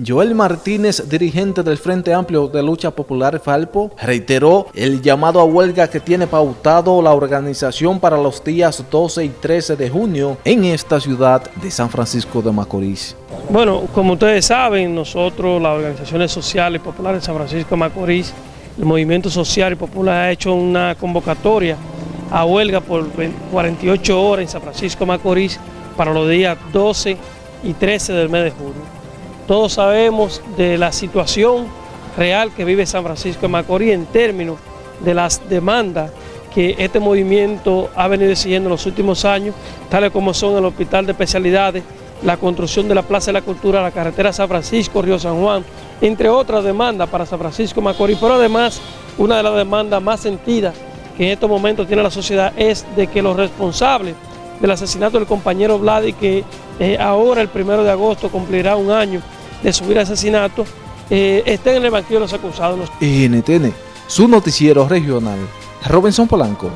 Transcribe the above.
Joel Martínez, dirigente del Frente Amplio de Lucha Popular Falpo, reiteró el llamado a huelga que tiene pautado la organización para los días 12 y 13 de junio en esta ciudad de San Francisco de Macorís. Bueno, como ustedes saben, nosotros, las organizaciones sociales y populares de San Francisco de Macorís, el Movimiento Social y Popular ha hecho una convocatoria a huelga por 48 horas en San Francisco de Macorís para los días 12 y 13 del mes de junio. Todos sabemos de la situación real que vive San Francisco de Macorís en términos de las demandas que este movimiento ha venido exigiendo en los últimos años, tales como son el Hospital de Especialidades, la construcción de la Plaza de la Cultura, la carretera San Francisco, Río San Juan, entre otras demandas para San Francisco de Macorís, pero además una de las demandas más sentidas que en estos momentos tiene la sociedad es de que los responsables del asesinato del compañero Vladi, que eh, ahora el primero de agosto cumplirá un año de subir asesinato, eh, estén en el banquillo de los acusados. NTN, su noticiero regional, Robinson Polanco.